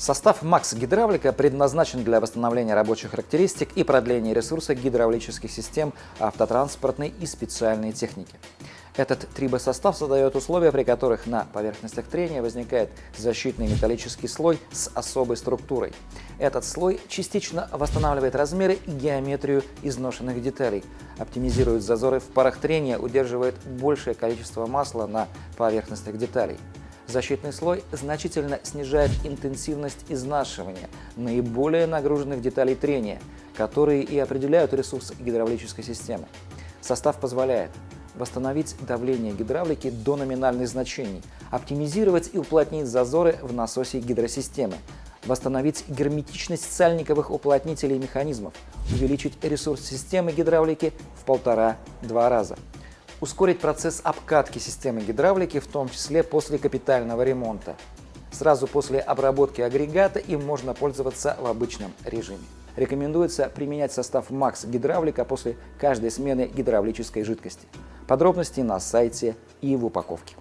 Состав МАКС гидравлика предназначен для восстановления рабочих характеристик и продления ресурса гидравлических систем автотранспортной и специальной техники. Этот трибосостав создает условия, при которых на поверхностях трения возникает защитный металлический слой с особой структурой. Этот слой частично восстанавливает размеры и геометрию изношенных деталей, оптимизирует зазоры в парах трения, удерживает большее количество масла на поверхностях деталей. Защитный слой значительно снижает интенсивность изнашивания наиболее нагруженных деталей трения, которые и определяют ресурс гидравлической системы. Состав позволяет восстановить давление гидравлики до номинальных значений, оптимизировать и уплотнить зазоры в насосе гидросистемы, восстановить герметичность сальниковых уплотнителей механизмов, увеличить ресурс системы гидравлики в полтора-два раза ускорить процесс обкатки системы гидравлики, в том числе после капитального ремонта. Сразу после обработки агрегата им можно пользоваться в обычном режиме. Рекомендуется применять состав Max гидравлика после каждой смены гидравлической жидкости. Подробности на сайте и в упаковке.